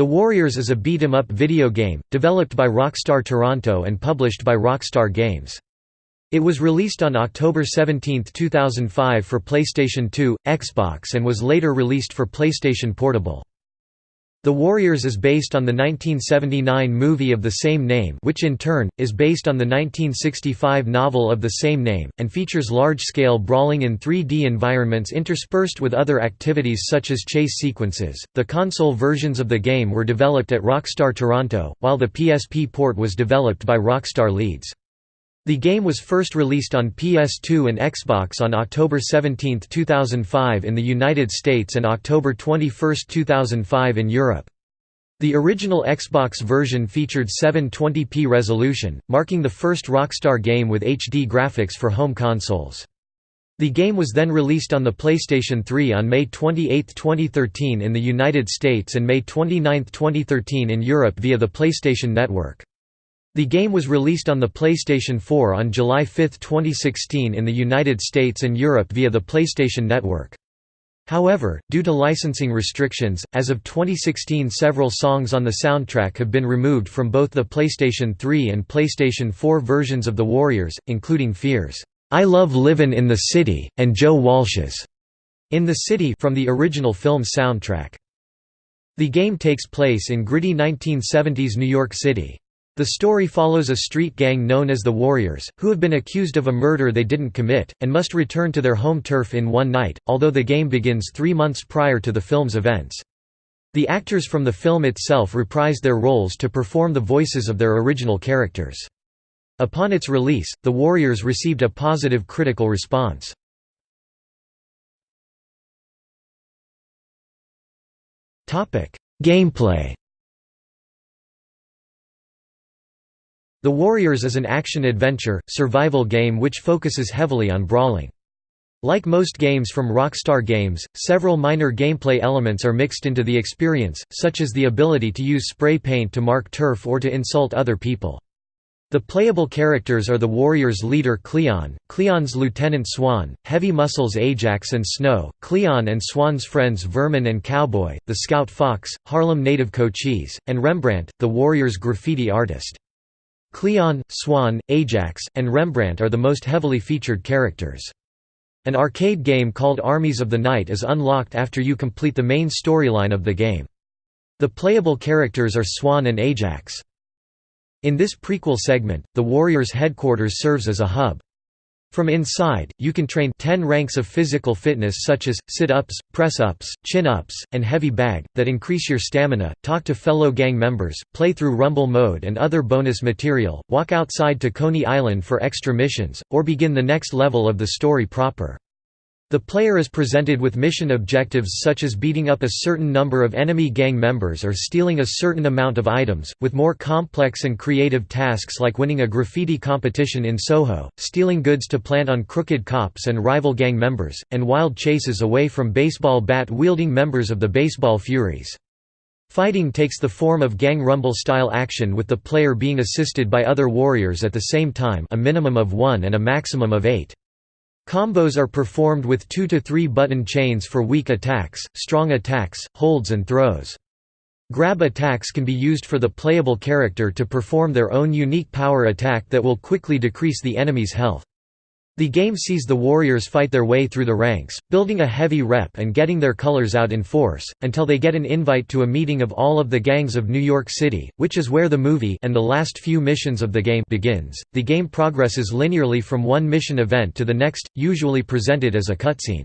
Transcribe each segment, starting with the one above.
The Warriors is a beat-em-up video game, developed by Rockstar Toronto and published by Rockstar Games. It was released on October 17, 2005 for PlayStation 2, Xbox and was later released for PlayStation Portable. The Warriors is based on the 1979 movie of the same name which in turn, is based on the 1965 novel of the same name, and features large-scale brawling in 3D environments interspersed with other activities such as chase sequences. The console versions of the game were developed at Rockstar Toronto, while the PSP port was developed by Rockstar Leeds. The game was first released on PS2 and Xbox on October 17, 2005 in the United States and October 21, 2005 in Europe. The original Xbox version featured 720p resolution, marking the first Rockstar game with HD graphics for home consoles. The game was then released on the PlayStation 3 on May 28, 2013 in the United States and May 29, 2013 in Europe via the PlayStation Network. The game was released on the PlayStation 4 on July 5, 2016 in the United States and Europe via the PlayStation Network. However, due to licensing restrictions, as of 2016 several songs on the soundtrack have been removed from both the PlayStation 3 and PlayStation 4 versions of The Warriors, including Fears, "'I Love Livin' in the City' and Joe Walsh's "'In the City' from the original film's soundtrack. The game takes place in gritty 1970s New York City. The story follows a street gang known as the Warriors, who have been accused of a murder they didn't commit, and must return to their home turf in one night, although the game begins three months prior to the film's events. The actors from the film itself reprised their roles to perform the voices of their original characters. Upon its release, The Warriors received a positive critical response. Gameplay The Warriors is an action-adventure, survival game which focuses heavily on brawling. Like most games from Rockstar Games, several minor gameplay elements are mixed into the experience, such as the ability to use spray paint to mark turf or to insult other people. The playable characters are the Warriors' leader Cleon, Cleon's lieutenant Swan, Heavy Muscles Ajax and Snow, Cleon and Swan's friends Vermin and Cowboy, the Scout Fox, Harlem native Cochise, and Rembrandt, the Warriors' graffiti artist. Cleon, Swan, Ajax, and Rembrandt are the most heavily featured characters. An arcade game called Armies of the Night is unlocked after you complete the main storyline of the game. The playable characters are Swan and Ajax. In this prequel segment, the Warriors' headquarters serves as a hub. From inside, you can train 10 ranks of physical fitness such as, sit-ups, press-ups, chin-ups, and heavy bag, that increase your stamina, talk to fellow gang members, play through Rumble mode and other bonus material, walk outside to Coney Island for extra missions, or begin the next level of the story proper. The player is presented with mission objectives such as beating up a certain number of enemy gang members or stealing a certain amount of items, with more complex and creative tasks like winning a graffiti competition in Soho, stealing goods to plant on crooked cops and rival gang members, and wild chases away from baseball bat-wielding members of the Baseball Furies. Fighting takes the form of gang rumble-style action with the player being assisted by other warriors at the same time a minimum of one and a maximum of eight. Combos are performed with 2 to 3 button chains for weak attacks, strong attacks, holds and throws. Grab attacks can be used for the playable character to perform their own unique power attack that will quickly decrease the enemy's health. The game sees the warriors fight their way through the ranks, building a heavy rep and getting their colors out in force, until they get an invite to a meeting of all of the gangs of New York City, which is where the movie and the last few missions of the game begins. The game progresses linearly from one mission event to the next, usually presented as a cutscene.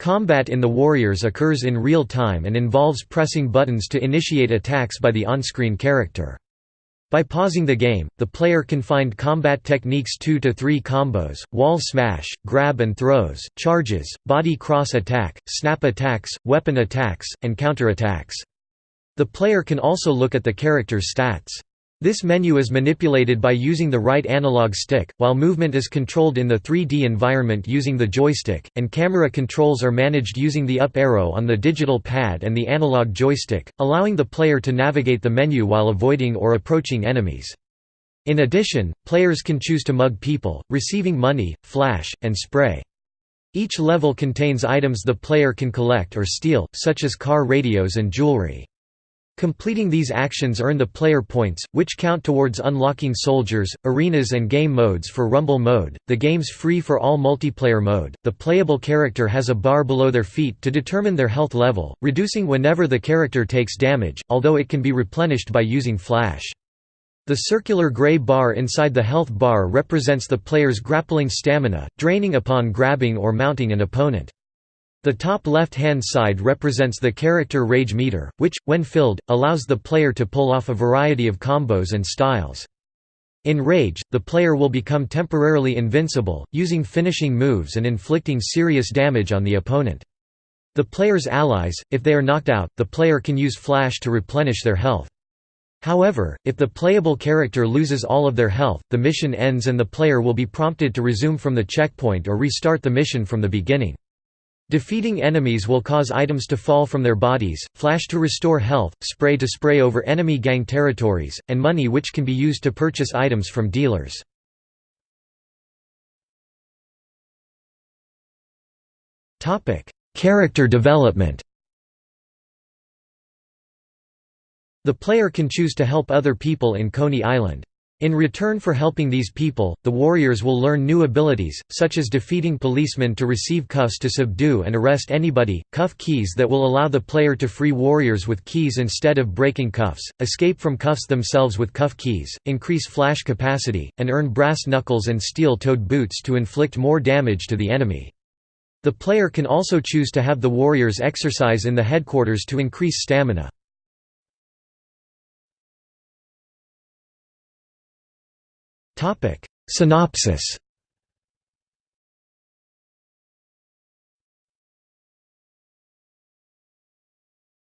Combat in the Warriors occurs in real time and involves pressing buttons to initiate attacks by the on-screen character. By pausing the game, the player can find combat techniques 2 to 3 combos, wall smash, grab and throws, charges, body cross attack, snap attacks, weapon attacks, and counter attacks. The player can also look at the character's stats. This menu is manipulated by using the right analog stick, while movement is controlled in the 3D environment using the joystick, and camera controls are managed using the up arrow on the digital pad and the analog joystick, allowing the player to navigate the menu while avoiding or approaching enemies. In addition, players can choose to mug people, receiving money, flash, and spray. Each level contains items the player can collect or steal, such as car radios and jewelry. Completing these actions earn the player points, which count towards unlocking soldiers, arenas, and game modes for Rumble mode, the game's free for all multiplayer mode. The playable character has a bar below their feet to determine their health level, reducing whenever the character takes damage, although it can be replenished by using flash. The circular gray bar inside the health bar represents the player's grappling stamina, draining upon grabbing or mounting an opponent. The top left-hand side represents the character rage meter, which, when filled, allows the player to pull off a variety of combos and styles. In Rage, the player will become temporarily invincible, using finishing moves and inflicting serious damage on the opponent. The player's allies, if they are knocked out, the player can use Flash to replenish their health. However, if the playable character loses all of their health, the mission ends and the player will be prompted to resume from the checkpoint or restart the mission from the beginning. Defeating enemies will cause items to fall from their bodies, flash to restore health, spray to spray over enemy gang territories, and money which can be used to purchase items from dealers. Character development The player can choose to help other people in Coney Island. In return for helping these people, the warriors will learn new abilities, such as defeating policemen to receive cuffs to subdue and arrest anybody, cuff keys that will allow the player to free warriors with keys instead of breaking cuffs, escape from cuffs themselves with cuff keys, increase flash capacity, and earn brass knuckles and steel-toed boots to inflict more damage to the enemy. The player can also choose to have the warriors exercise in the headquarters to increase stamina. Topic. Synopsis.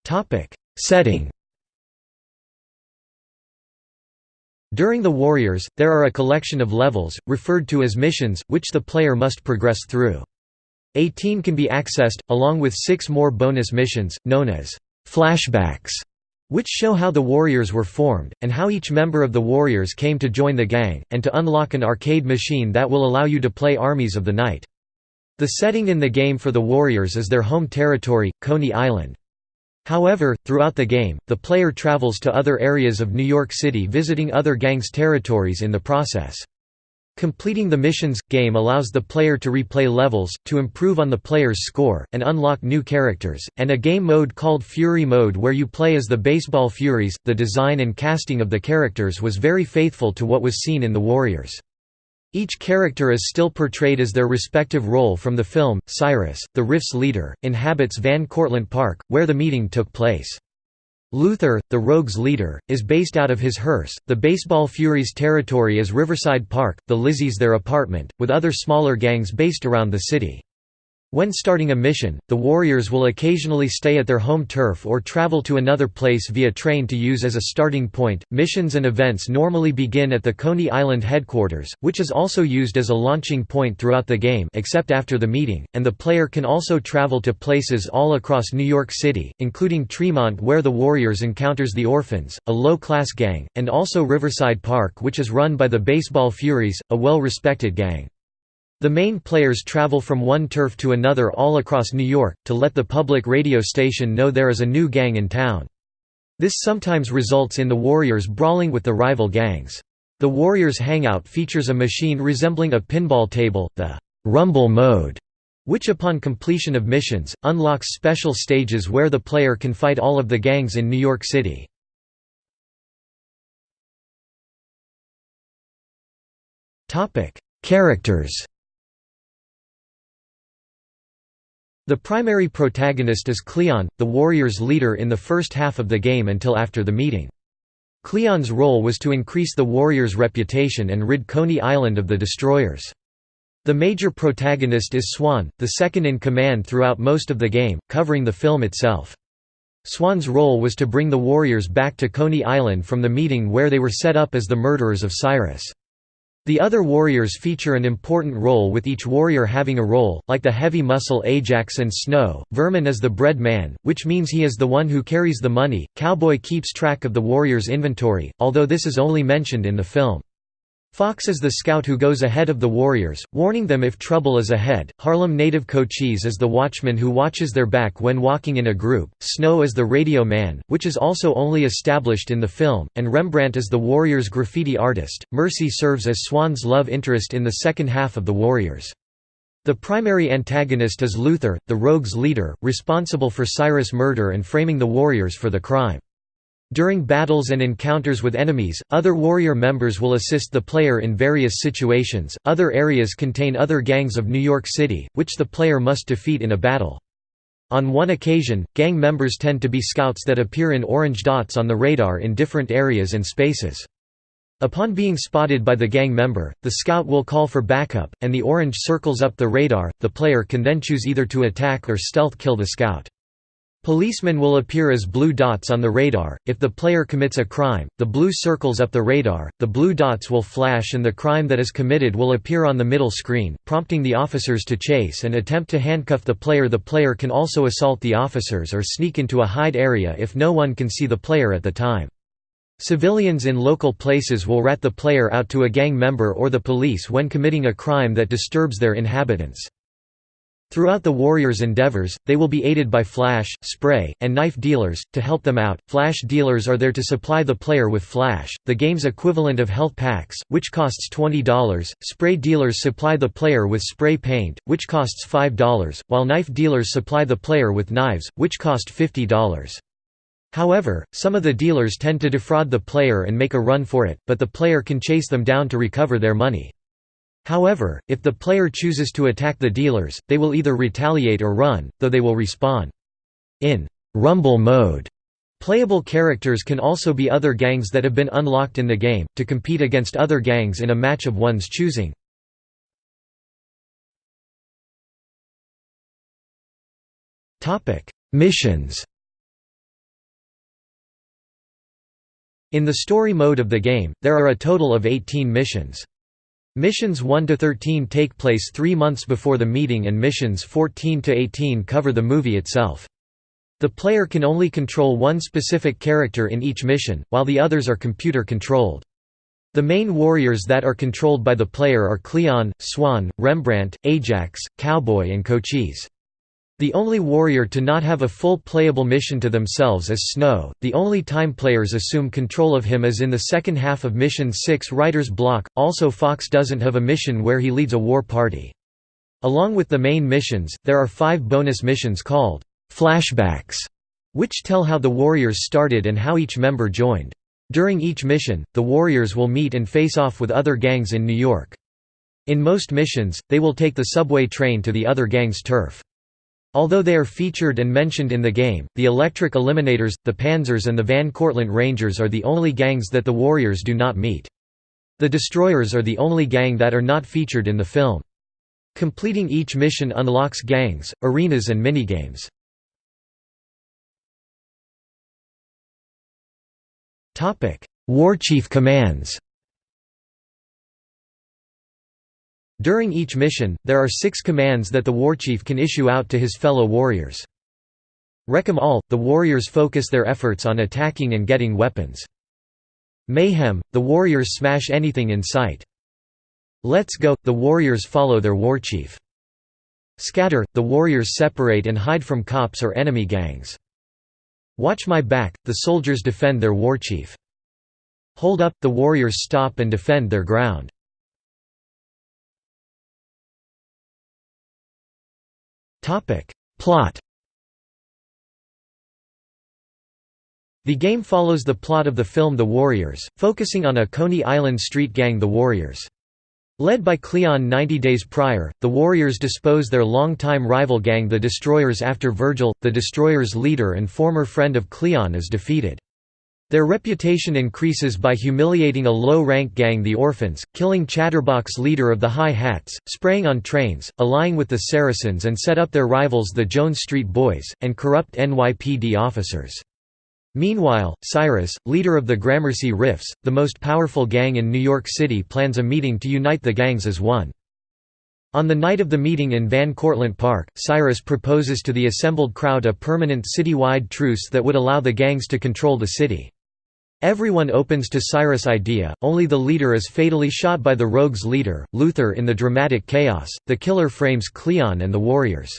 Topic. Setting. During the Warriors, there are a collection of levels, referred to as missions, which the player must progress through. 18 can be accessed, along with six more bonus missions, known as flashbacks, which show how the Warriors were formed, and how each member of the Warriors came to join the gang, and to unlock an arcade machine that will allow you to play Armies of the Night. The setting in the game for the Warriors is their home territory, Coney Island. However, throughout the game, the player travels to other areas of New York City visiting other gangs' territories in the process. Completing the missions game allows the player to replay levels, to improve on the player's score, and unlock new characters, and a game mode called Fury Mode where you play as the Baseball Furies. The design and casting of the characters was very faithful to what was seen in The Warriors. Each character is still portrayed as their respective role from the film. Cyrus, the Riffs' leader, inhabits Van Cortlandt Park, where the meeting took place. Luther, the Rogues' leader, is based out of his hearse, the Baseball Furies' territory is Riverside Park, the Lizzies their apartment, with other smaller gangs based around the city. When starting a mission, the warriors will occasionally stay at their home turf or travel to another place via train to use as a starting point. Missions and events normally begin at the Coney Island headquarters, which is also used as a launching point throughout the game except after the meeting, and the player can also travel to places all across New York City, including Tremont where the Warriors encounters the Orphans, a low-class gang, and also Riverside Park which is run by the Baseball Furies, a well-respected gang. The main players travel from one turf to another all across New York, to let the public radio station know there is a new gang in town. This sometimes results in the Warriors brawling with the rival gangs. The Warriors hangout features a machine resembling a pinball table, the «Rumble mode», which upon completion of missions, unlocks special stages where the player can fight all of the gangs in New York City. Characters The primary protagonist is Cleon, the warrior's leader in the first half of the game until after the meeting. Cleon's role was to increase the warrior's reputation and rid Coney Island of the destroyers. The major protagonist is Swan, the second in command throughout most of the game, covering the film itself. Swan's role was to bring the warriors back to Coney Island from the meeting where they were set up as the murderers of Cyrus. The other warriors feature an important role with each warrior having a role, like the heavy muscle Ajax and Snow. Vermin is the bread man, which means he is the one who carries the money. Cowboy keeps track of the warrior's inventory, although this is only mentioned in the film. Fox is the scout who goes ahead of the warriors, warning them if trouble is ahead. Harlem native Cochise is the watchman who watches their back when walking in a group. Snow is the radio man, which is also only established in the film, and Rembrandt is the warriors' graffiti artist. Mercy serves as Swan's love interest in the second half of The Warriors. The primary antagonist is Luther, the rogue's leader, responsible for Cyrus' murder and framing the warriors for the crime. During battles and encounters with enemies, other warrior members will assist the player in various situations. Other areas contain other gangs of New York City, which the player must defeat in a battle. On one occasion, gang members tend to be scouts that appear in orange dots on the radar in different areas and spaces. Upon being spotted by the gang member, the scout will call for backup, and the orange circles up the radar. The player can then choose either to attack or stealth kill the scout. Policemen will appear as blue dots on the radar. If the player commits a crime, the blue circles up the radar, the blue dots will flash and the crime that is committed will appear on the middle screen, prompting the officers to chase and attempt to handcuff the player. The player can also assault the officers or sneak into a hide area if no one can see the player at the time. Civilians in local places will rat the player out to a gang member or the police when committing a crime that disturbs their inhabitants. Throughout the warriors' endeavors, they will be aided by flash, spray, and knife dealers, to help them out. Flash dealers are there to supply the player with flash, the game's equivalent of health packs, which costs $20. Spray dealers supply the player with spray paint, which costs $5, while knife dealers supply the player with knives, which cost $50. However, some of the dealers tend to defraud the player and make a run for it, but the player can chase them down to recover their money. However, if the player chooses to attack the dealers, they will either retaliate or run, though they will respawn. In «rumble mode», playable characters can also be other gangs that have been unlocked in the game, to compete against other gangs in a match of one's choosing. Missions In the story mode of the game, there are a total of 18 missions. Missions 1–13 take place three months before the meeting and missions 14–18 cover the movie itself. The player can only control one specific character in each mission, while the others are computer-controlled. The main warriors that are controlled by the player are Cleon, Swan, Rembrandt, Ajax, Cowboy and Cochise. The only warrior to not have a full playable mission to themselves is Snow, the only time players assume control of him is in the second half of Mission 6 Writer's Block, also Fox doesn't have a mission where he leads a war party. Along with the main missions, there are five bonus missions called «flashbacks», which tell how the warriors started and how each member joined. During each mission, the warriors will meet and face off with other gangs in New York. In most missions, they will take the subway train to the other gang's turf. Although they are featured and mentioned in the game, the Electric Eliminators, the Panzers and the Van Cortlandt Rangers are the only gangs that the Warriors do not meet. The Destroyers are the only gang that are not featured in the film. Completing each mission unlocks gangs, arenas and minigames. Warchief commands During each mission, there are six commands that the warchief can issue out to his fellow warriors. Wreck 'em all – the warriors focus their efforts on attacking and getting weapons. Mayhem – the warriors smash anything in sight. Let's go – the warriors follow their warchief. Scatter – the warriors separate and hide from cops or enemy gangs. Watch my back – the soldiers defend their warchief. Hold up – the warriors stop and defend their ground. Plot The game follows the plot of the film The Warriors, focusing on a Coney Island street gang The Warriors. Led by Cleon 90 days prior, the Warriors dispose their long-time rival gang the Destroyers after Virgil, the Destroyers' leader and former friend of Cleon is defeated. Their reputation increases by humiliating a low-rank gang the Orphans, killing Chatterbox leader of the High Hats, spraying on trains, allying with the Saracens and set up their rivals the Jones Street Boys, and corrupt NYPD officers. Meanwhile, Cyrus, leader of the Gramercy Riffs, the most powerful gang in New York City plans a meeting to unite the gangs as one. On the night of the meeting in Van Cortlandt Park, Cyrus proposes to the assembled crowd a permanent citywide truce that would allow the gangs to control the city. Everyone opens to Cyrus' idea, only the leader is fatally shot by the rogue's leader, Luther in the dramatic chaos, the killer frames Cleon and the warriors.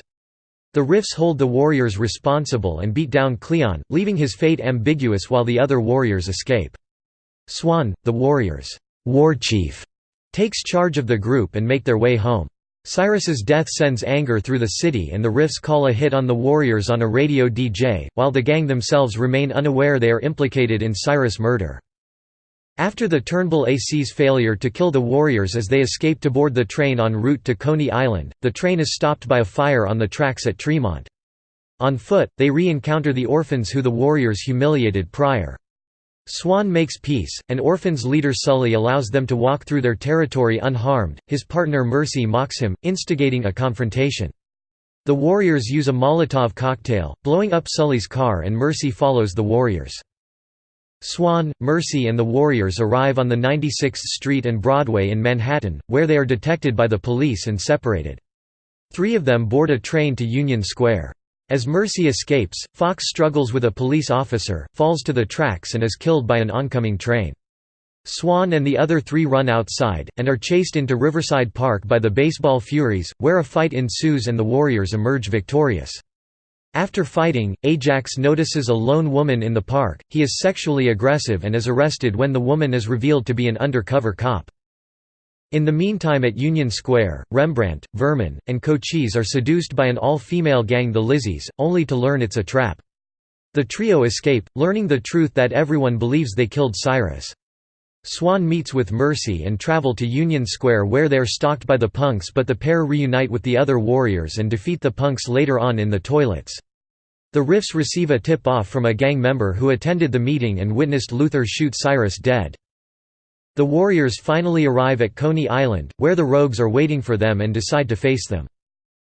The Riffs hold the warriors responsible and beat down Cleon, leaving his fate ambiguous while the other warriors escape. Swan, the warriors' war chief, takes charge of the group and make their way home. Cyrus's death sends anger through the city and the Riffs call a hit on the warriors on a radio DJ, while the gang themselves remain unaware they are implicated in Cyrus' murder. After the Turnbull AC's failure to kill the warriors as they escape to board the train en route to Coney Island, the train is stopped by a fire on the tracks at Tremont. On foot, they re-encounter the orphans who the warriors humiliated prior. Swan makes peace, and orphans leader Sully allows them to walk through their territory unharmed, his partner Mercy mocks him, instigating a confrontation. The warriors use a Molotov cocktail, blowing up Sully's car and Mercy follows the warriors. Swan, Mercy and the warriors arrive on the 96th Street and Broadway in Manhattan, where they are detected by the police and separated. Three of them board a train to Union Square. As Mercy escapes, Fox struggles with a police officer, falls to the tracks and is killed by an oncoming train. Swan and the other three run outside, and are chased into Riverside Park by the Baseball Furies, where a fight ensues and the Warriors emerge victorious. After fighting, Ajax notices a lone woman in the park, he is sexually aggressive and is arrested when the woman is revealed to be an undercover cop. In the meantime at Union Square, Rembrandt, Vermin, and Cochise are seduced by an all-female gang the Lizzies, only to learn it's a trap. The trio escape, learning the truth that everyone believes they killed Cyrus. Swan meets with Mercy and travel to Union Square where they are stalked by the punks but the pair reunite with the other warriors and defeat the punks later on in the toilets. The Riffs receive a tip-off from a gang member who attended the meeting and witnessed Luther shoot Cyrus dead. The warriors finally arrive at Coney Island, where the rogues are waiting for them and decide to face them.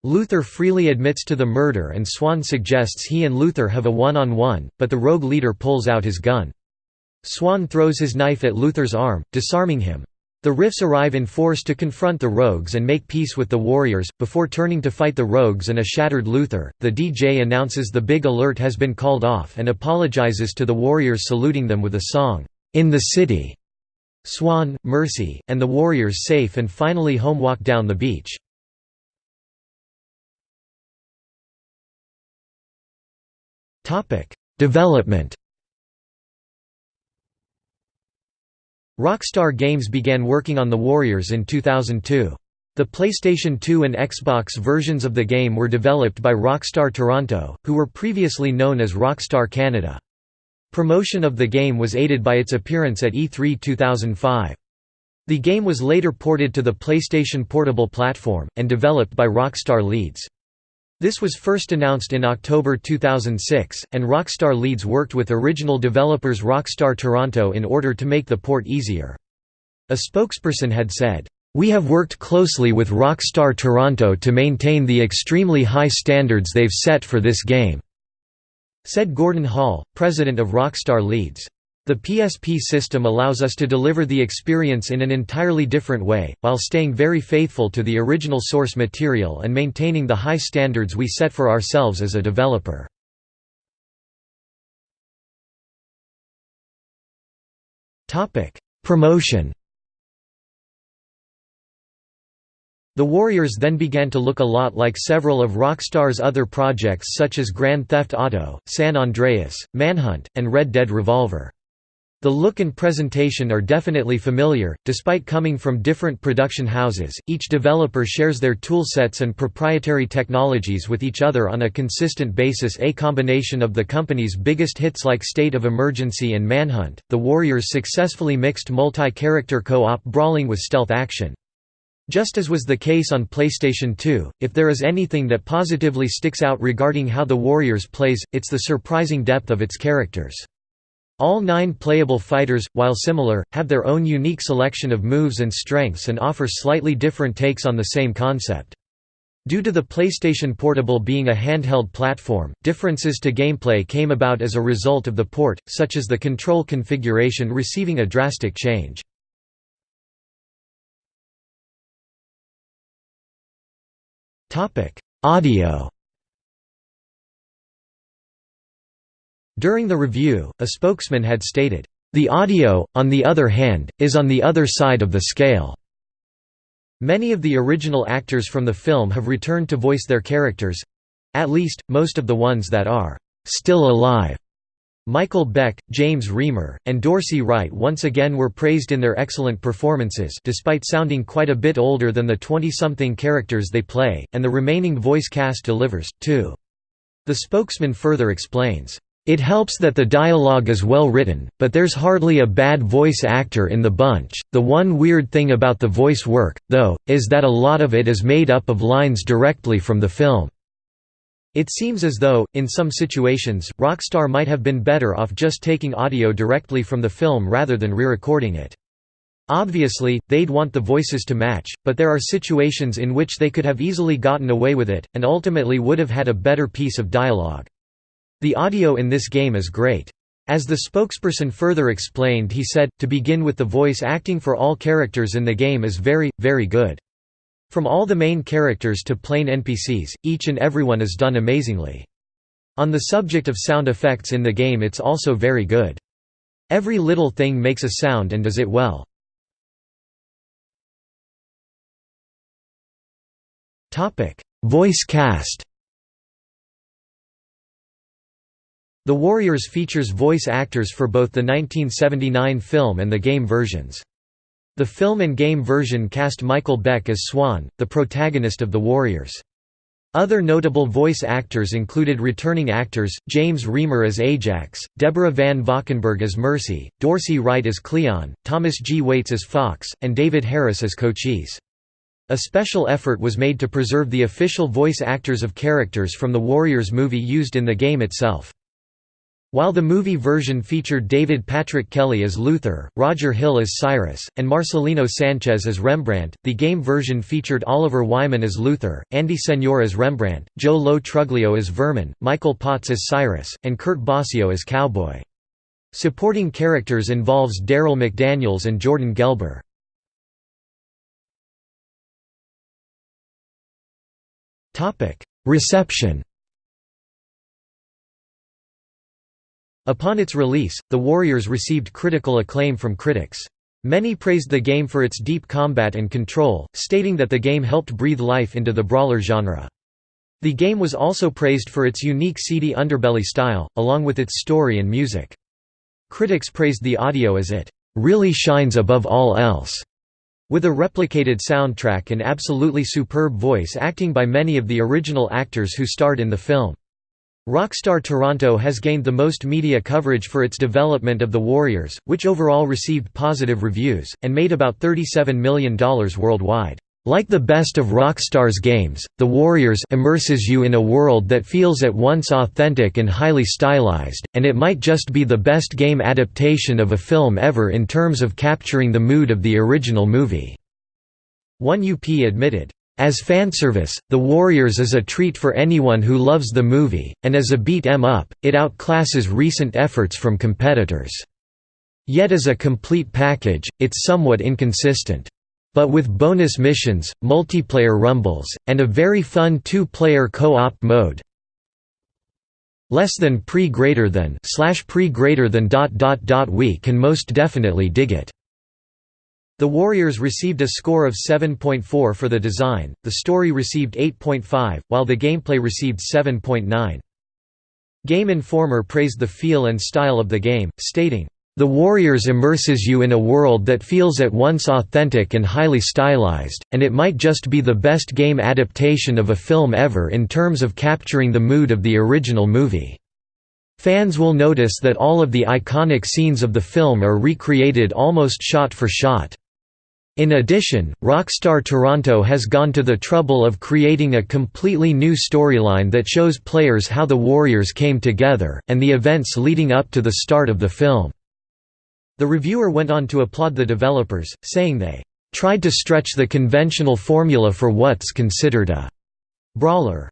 Luther freely admits to the murder and Swan suggests he and Luther have a one-on-one, -on -one, but the rogue leader pulls out his gun. Swan throws his knife at Luther's arm, disarming him. The Riffs arrive in force to confront the rogues and make peace with the warriors, before turning to fight the rogues and a shattered Luther. The DJ announces the big alert has been called off and apologizes to the warriors saluting them with a song, In the City. Swan, Mercy, and the warriors safe and finally home walk down the beach. Development Rockstar Games began working on The Warriors in 2002. The PlayStation 2 and Xbox versions of the game were developed by Rockstar Toronto, who were previously known as Rockstar Canada. Promotion of the game was aided by its appearance at E3 2005. The game was later ported to the PlayStation Portable platform, and developed by Rockstar Leeds. This was first announced in October 2006, and Rockstar Leeds worked with original developers Rockstar Toronto in order to make the port easier. A spokesperson had said, "...we have worked closely with Rockstar Toronto to maintain the extremely high standards they've set for this game." Said Gordon Hall, president of Rockstar Leeds. The PSP system allows us to deliver the experience in an entirely different way, while staying very faithful to the original source material and maintaining the high standards we set for ourselves as a developer. Promotion The Warriors then began to look a lot like several of Rockstar's other projects such as Grand Theft Auto, San Andreas, Manhunt, and Red Dead Revolver. The look and presentation are definitely familiar, despite coming from different production houses, each developer shares their toolsets and proprietary technologies with each other on a consistent basis a combination of the company's biggest hits like State of Emergency and Manhunt, the Warriors successfully mixed multi-character co-op brawling with stealth action. Just as was the case on PlayStation 2, if there is anything that positively sticks out regarding how the Warriors plays, it's the surprising depth of its characters. All nine playable fighters, while similar, have their own unique selection of moves and strengths and offer slightly different takes on the same concept. Due to the PlayStation Portable being a handheld platform, differences to gameplay came about as a result of the port, such as the control configuration receiving a drastic change. Audio During the review, a spokesman had stated, The audio, on the other hand, is on the other side of the scale." Many of the original actors from the film have returned to voice their characters—at least, most of the ones that are «still alive». Michael Beck, James Remar, and Dorsey Wright once again were praised in their excellent performances despite sounding quite a bit older than the 20-something characters they play, and the remaining voice cast delivers, too. The spokesman further explains, "...it helps that the dialogue is well written, but there's hardly a bad voice actor in the bunch. The one weird thing about the voice work, though, is that a lot of it is made up of lines directly from the film." It seems as though, in some situations, Rockstar might have been better off just taking audio directly from the film rather than re-recording it. Obviously, they'd want the voices to match, but there are situations in which they could have easily gotten away with it, and ultimately would have had a better piece of dialogue. The audio in this game is great. As the spokesperson further explained he said, to begin with the voice acting for all characters in the game is very, very good. From all the main characters to plain NPCs, each and everyone is done amazingly. On the subject of sound effects in the game it's also very good. Every little thing makes a sound and does it well. Voice cast The Warriors features voice actors for both the 1979 film and the game versions. The film and game version cast Michael Beck as Swan, the protagonist of The Warriors. Other notable voice actors included returning actors, James Remar as Ajax, Deborah Van Valkenburgh as Mercy, Dorsey Wright as Cleon, Thomas G. Waits as Fox, and David Harris as Cochise. A special effort was made to preserve the official voice actors of characters from the Warriors movie used in the game itself. While the movie version featured David Patrick Kelly as Luther, Roger Hill as Cyrus, and Marcelino Sanchez as Rembrandt, the game version featured Oliver Wyman as Luther, Andy Señor as Rembrandt, Joe Lo Truglio as Vermin, Michael Potts as Cyrus, and Kurt Basio as Cowboy. Supporting characters involves Darryl McDaniels and Jordan Gelber. Reception Upon its release, The Warriors received critical acclaim from critics. Many praised the game for its deep combat and control, stating that the game helped breathe life into the brawler genre. The game was also praised for its unique seedy underbelly style, along with its story and music. Critics praised the audio as it really shines above all else, with a replicated soundtrack and absolutely superb voice acting by many of the original actors who starred in the film. Rockstar Toronto has gained the most media coverage for its development of The Warriors, which overall received positive reviews, and made about $37 million worldwide. Like the best of Rockstar's games, The Warriors immerses you in a world that feels at once authentic and highly stylized, and it might just be the best game adaptation of a film ever in terms of capturing the mood of the original movie." 1UP admitted, as fanservice, The Warriors is a treat for anyone who loves the movie, and as a beat 'em up, it outclasses recent efforts from competitors. Yet as a complete package, it's somewhat inconsistent. But with bonus missions, multiplayer rumbles, and a very fun two-player co-op mode, less than pre greater than slash pre greater than dot dot dot we can most definitely dig it. The Warriors received a score of 7.4 for the design, the story received 8.5, while the gameplay received 7.9. Game Informer praised the feel and style of the game, stating, "...the Warriors immerses you in a world that feels at once authentic and highly stylized, and it might just be the best game adaptation of a film ever in terms of capturing the mood of the original movie." Fans will notice that all of the iconic scenes of the film are recreated almost shot for shot. In addition, Rockstar Toronto has gone to the trouble of creating a completely new storyline that shows players how the Warriors came together, and the events leading up to the start of the film. The reviewer went on to applaud the developers, saying they tried to stretch the conventional formula for what's considered a brawler.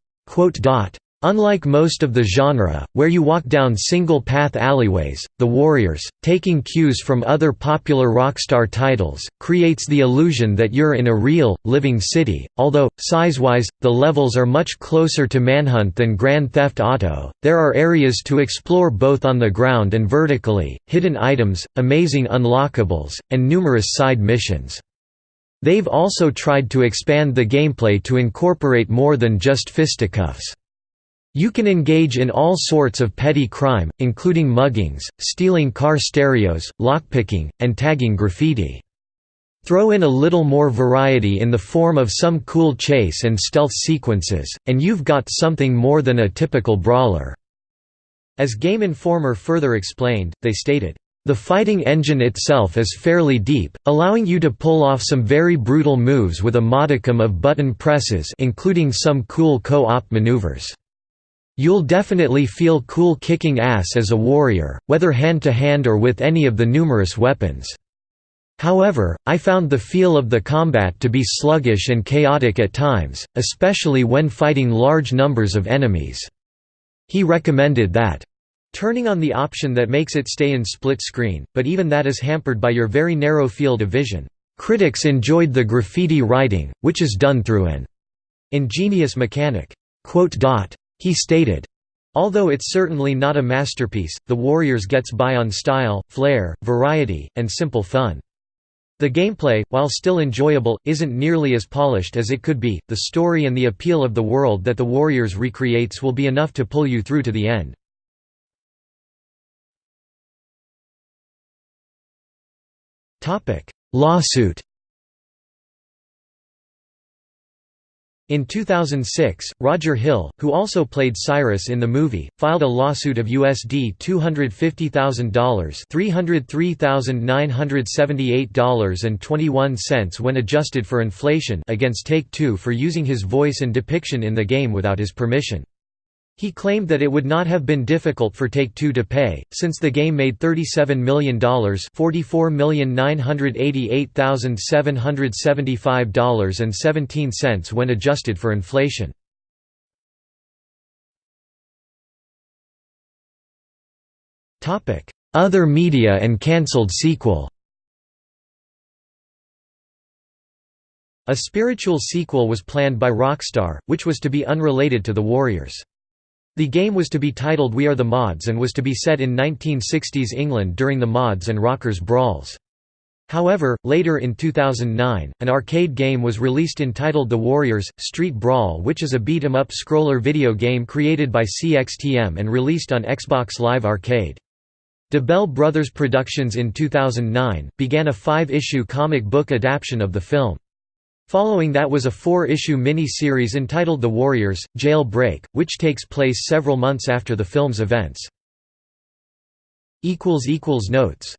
Unlike most of the genre, where you walk down single-path alleyways, The Warriors, taking cues from other popular Rockstar titles, creates the illusion that you're in a real, living city, although, size-wise, the levels are much closer to Manhunt than Grand Theft Auto. There are areas to explore both on the ground and vertically, hidden items, amazing unlockables, and numerous side missions. They've also tried to expand the gameplay to incorporate more than just fisticuffs. You can engage in all sorts of petty crime, including muggings, stealing car stereos, lockpicking, and tagging graffiti. Throw in a little more variety in the form of some cool chase and stealth sequences, and you've got something more than a typical brawler." As Game Informer further explained, they stated, the fighting engine itself is fairly deep, allowing you to pull off some very brutal moves with a modicum of button presses including some cool co-op maneuvers. You'll definitely feel cool kicking ass as a warrior, whether hand-to-hand -hand or with any of the numerous weapons. However, I found the feel of the combat to be sluggish and chaotic at times, especially when fighting large numbers of enemies. He recommended that turning on the option that makes it stay in split screen, but even that is hampered by your very narrow field of vision. Critics enjoyed the graffiti writing, which is done through an ingenious mechanic. He stated, Although it's certainly not a masterpiece, The Warriors gets by on style, flair, variety, and simple fun. The gameplay, while still enjoyable, isn't nearly as polished as it could be. The story and the appeal of the world that The Warriors recreates will be enough to pull you through to the end. Lawsuit In 2006, Roger Hill, who also played Cyrus in the movie, filed a lawsuit of USD $250,000 $303,978.21 when adjusted for inflation against Take-Two for using his voice and depiction in the game without his permission. He claimed that it would not have been difficult for Take-Two to pay, since the game made $37 million $44,988,775.17 when adjusted for inflation. Other media and cancelled sequel A spiritual sequel was planned by Rockstar, which was to be unrelated to the Warriors. The game was to be titled We Are the Mods and was to be set in 1960s England during the Mods and Rockers brawls. However, later in 2009, an arcade game was released entitled The Warriors – Street Brawl which is a beat-em-up scroller video game created by CXTM and released on Xbox Live Arcade. Dabel Brothers Productions in 2009, began a five-issue comic book adaptation of the film. Following that was a four-issue mini-series entitled The Warriors, Jail Break, which takes place several months after the film's events. Notes